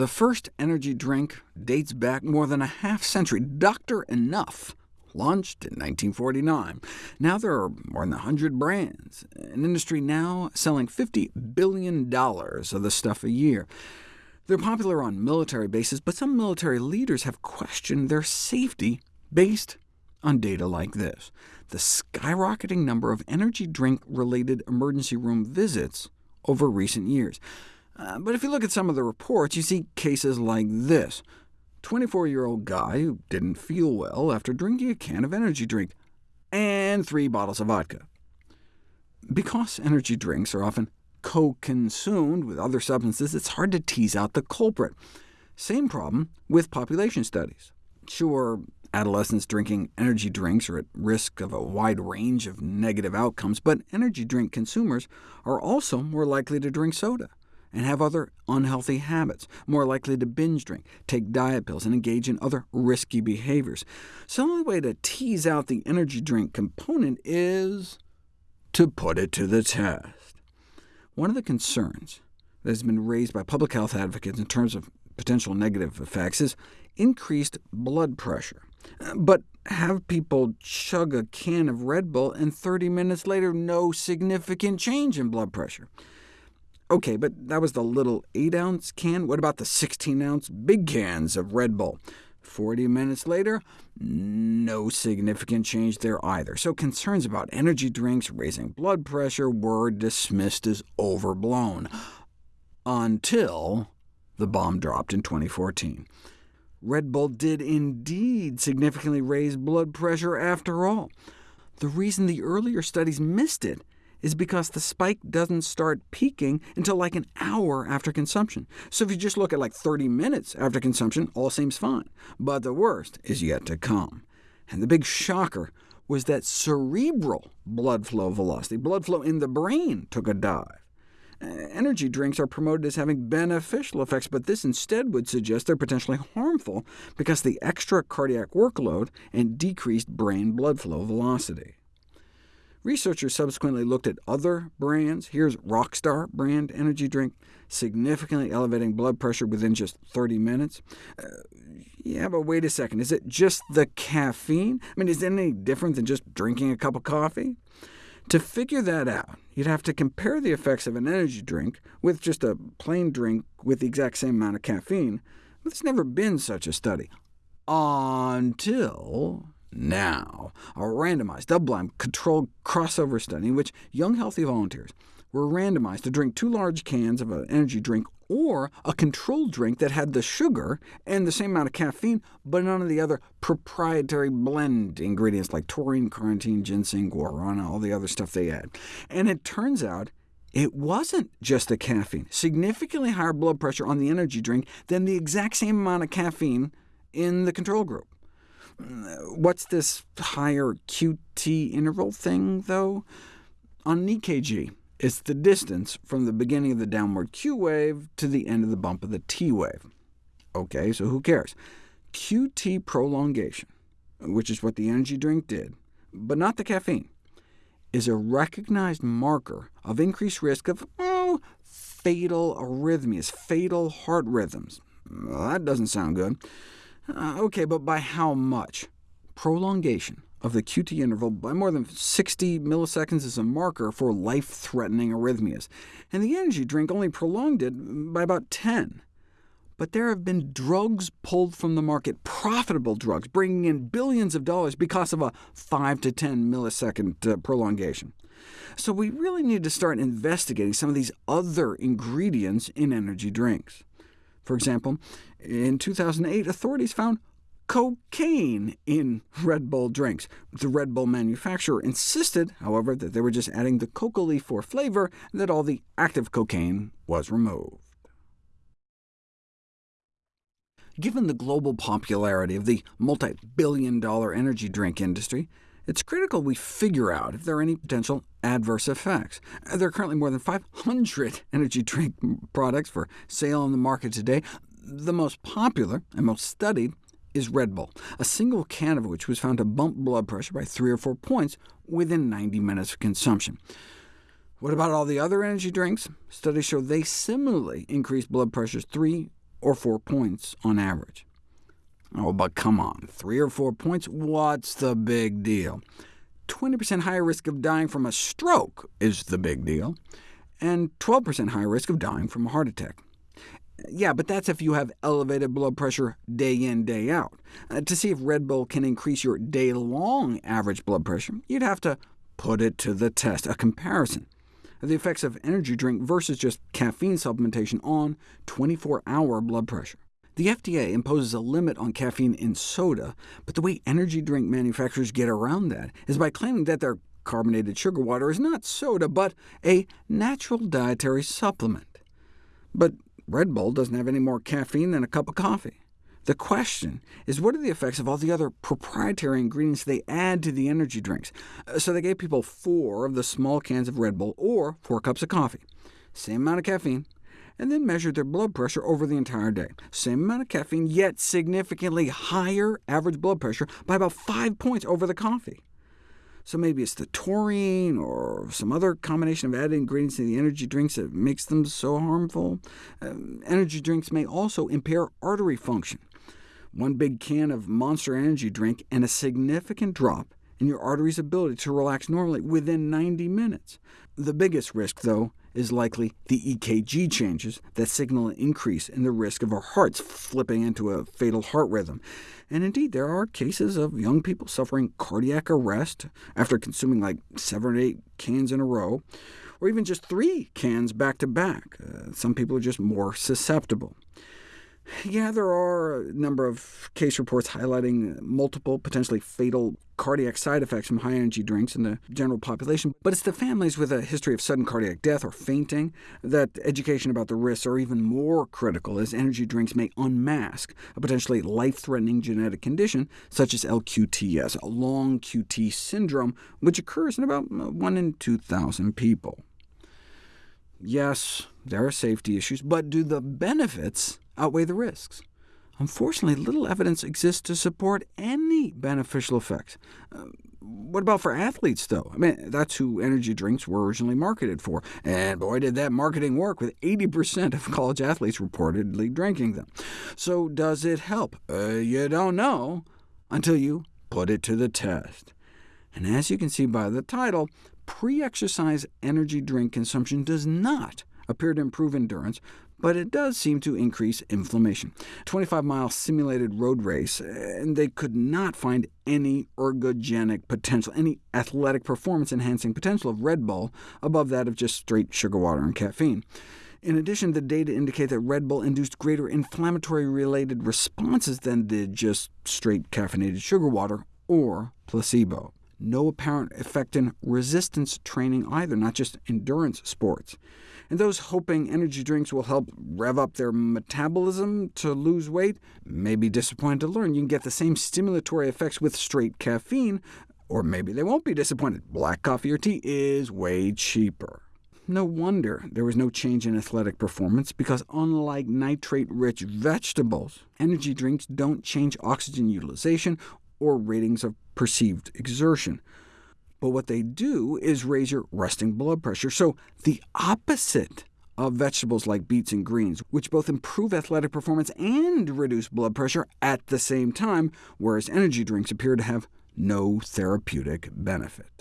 The first energy drink dates back more than a half century. Dr. Enuf launched in 1949. Now there are more than 100 brands, an industry now selling $50 billion of the stuff a year. They're popular on military bases, but some military leaders have questioned their safety based on data like this. The skyrocketing number of energy drink-related emergency room visits over recent years. Uh, but if you look at some of the reports, you see cases like this. 24-year-old guy who didn't feel well after drinking a can of energy drink, and three bottles of vodka. Because energy drinks are often co-consumed with other substances, it's hard to tease out the culprit. Same problem with population studies. Sure, adolescents drinking energy drinks are at risk of a wide range of negative outcomes, but energy drink consumers are also more likely to drink soda and have other unhealthy habits, more likely to binge drink, take diet pills, and engage in other risky behaviors. So the only way to tease out the energy drink component is to put it to the test. One of the concerns that has been raised by public health advocates in terms of potential negative effects is increased blood pressure. But have people chug a can of Red Bull, and 30 minutes later no significant change in blood pressure. OK, but that was the little 8-ounce can. What about the 16-ounce big cans of Red Bull? 40 minutes later, no significant change there either. So concerns about energy drinks raising blood pressure were dismissed as overblown, until the bomb dropped in 2014. Red Bull did indeed significantly raise blood pressure after all. The reason the earlier studies missed it is because the spike doesn't start peaking until like an hour after consumption. So if you just look at like 30 minutes after consumption, all seems fine. But the worst is yet to come. And the big shocker was that cerebral blood flow velocity, blood flow in the brain, took a dive. Uh, energy drinks are promoted as having beneficial effects, but this instead would suggest they're potentially harmful because the extra cardiac workload and decreased brain blood flow velocity. Researchers subsequently looked at other brands. Here's Rockstar brand energy drink, significantly elevating blood pressure within just 30 minutes. Uh, yeah, but wait a second, is it just the caffeine? I mean, is it any different than just drinking a cup of coffee? To figure that out, you'd have to compare the effects of an energy drink with just a plain drink with the exact same amount of caffeine, but there's never been such a study. Until now, a randomized, double-blind, controlled crossover study in which young healthy volunteers were randomized to drink two large cans of an energy drink or a controlled drink that had the sugar and the same amount of caffeine, but none of the other proprietary blend ingredients like taurine, carnitine, ginseng, guarana, all the other stuff they add. And it turns out it wasn't just the caffeine. Significantly higher blood pressure on the energy drink than the exact same amount of caffeine in the control group. What's this higher QT interval thing, though? On an EKG, it's the distance from the beginning of the downward Q wave to the end of the bump of the T wave. OK, so who cares? QT prolongation, which is what the energy drink did, but not the caffeine, is a recognized marker of increased risk of oh, fatal arrhythmias, fatal heart rhythms. Well, that doesn't sound good. Uh, OK, but by how much? Prolongation of the QT interval by more than 60 milliseconds is a marker for life-threatening arrhythmias, and the energy drink only prolonged it by about 10. But there have been drugs pulled from the market, profitable drugs, bringing in billions of dollars because of a 5 to 10 millisecond uh, prolongation. So we really need to start investigating some of these other ingredients in energy drinks. For example, in 2008, authorities found cocaine in Red Bull drinks. The Red Bull manufacturer insisted, however, that they were just adding the coca leaf for flavor, and that all the active cocaine was removed. Given the global popularity of the multi-billion dollar energy drink industry, it's critical we figure out if there are any potential adverse effects. Uh, there are currently more than 500 energy drink products for sale on the market today. The most popular and most studied is Red Bull, a single can of which was found to bump blood pressure by 3 or 4 points within 90 minutes of consumption. What about all the other energy drinks? Studies show they similarly increase blood pressures 3 or 4 points on average. Oh, but come on, 3 or 4 points? What's the big deal? 20% higher risk of dying from a stroke is the big deal, and 12% higher risk of dying from a heart attack. Yeah, but that's if you have elevated blood pressure day in, day out. Uh, to see if Red Bull can increase your day-long average blood pressure, you'd have to put it to the test, a comparison of the effects of energy drink versus just caffeine supplementation on 24-hour blood pressure. The FDA imposes a limit on caffeine in soda, but the way energy drink manufacturers get around that is by claiming that their carbonated sugar water is not soda, but a natural dietary supplement. But Red Bull doesn't have any more caffeine than a cup of coffee. The question is, what are the effects of all the other proprietary ingredients they add to the energy drinks? Uh, so they gave people four of the small cans of Red Bull, or four cups of coffee, same amount of caffeine, and then measured their blood pressure over the entire day. Same amount of caffeine, yet significantly higher average blood pressure by about 5 points over the coffee. So maybe it's the taurine or some other combination of added ingredients in the energy drinks that makes them so harmful. Um, energy drinks may also impair artery function. One big can of Monster Energy drink and a significant drop in your artery's ability to relax normally within 90 minutes. The biggest risk, though, is likely the EKG changes that signal an increase in the risk of our hearts flipping into a fatal heart rhythm. And indeed, there are cases of young people suffering cardiac arrest after consuming like seven or eight cans in a row, or even just three cans back to back. Uh, some people are just more susceptible. Yeah, there are a number of case reports highlighting multiple potentially fatal cardiac side effects from high-energy drinks in the general population, but it's the families with a history of sudden cardiac death or fainting that education about the risks are even more critical, as energy drinks may unmask a potentially life-threatening genetic condition such as LQTS, a long QT syndrome, which occurs in about uh, 1 in 2,000 people. Yes, there are safety issues, but do the benefits outweigh the risks. Unfortunately, little evidence exists to support any beneficial effects. Uh, what about for athletes, though? I mean, that's who energy drinks were originally marketed for, and boy, did that marketing work, with 80% of college athletes reportedly drinking them. So does it help? Uh, you don't know until you put it to the test. And as you can see by the title, pre-exercise energy drink consumption does not appear to improve endurance, but it does seem to increase inflammation. 25-mile simulated road race, and they could not find any ergogenic potential, any athletic performance-enhancing potential of Red Bull above that of just straight sugar water and caffeine. In addition, the data indicate that Red Bull induced greater inflammatory-related responses than did just straight caffeinated sugar water or placebo. No apparent effect in resistance training either, not just endurance sports and those hoping energy drinks will help rev up their metabolism to lose weight may be disappointed to learn you can get the same stimulatory effects with straight caffeine, or maybe they won't be disappointed. Black coffee or tea is way cheaper. No wonder there was no change in athletic performance, because unlike nitrate-rich vegetables, energy drinks don't change oxygen utilization or ratings of perceived exertion but what they do is raise your resting blood pressure. So the opposite of vegetables like beets and greens, which both improve athletic performance and reduce blood pressure at the same time, whereas energy drinks appear to have no therapeutic benefit.